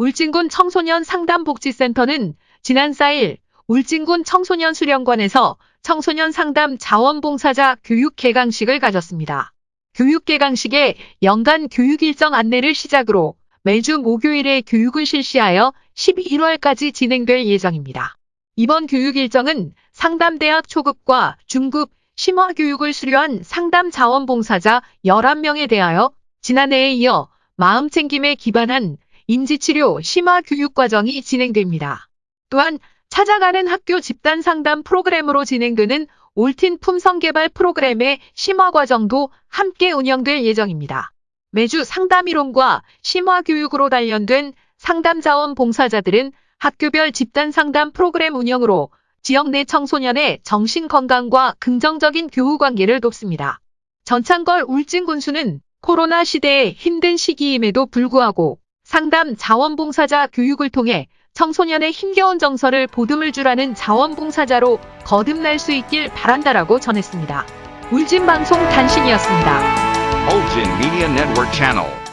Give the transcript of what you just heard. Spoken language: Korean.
울진군 청소년 상담복지센터는 지난 4일 울진군 청소년 수련관에서 청소년 상담 자원봉사자 교육 개강식을 가졌습니다. 교육 개강식에 연간 교육 일정 안내를 시작으로 매주 목요일에 교육을 실시하여 11월까지 진행될 예정입니다. 이번 교육 일정은 상담대학 초급과 중급 심화 교육을 수료한 상담 자원봉사자 11명에 대하여 지난해에 이어 마음챙김에 기반한 인지치료 심화 교육 과정이 진행됩니다. 또한 찾아가는 학교 집단 상담 프로그램으로 진행되는 올틴 품성 개발 프로그램의 심화 과정도 함께 운영될 예정입니다. 매주 상담 이론과 심화 교육으로 단련된 상담 자원 봉사자들은 학교별 집단 상담 프로그램 운영으로 지역 내 청소년의 정신 건강과 긍정적인 교우 관계를 돕습니다. 전창걸 울진 군수는 코로나 시대의 힘든 시기임에도 불구하고 상담 자원봉사자 교육을 통해 청소년의 힘겨운 정서를 보듬을 줄 아는 자원봉사자로 거듭날 수 있길 바란다라고 전했습니다. 울진방송 단신이었습니다. Ulgin Media Network Channel.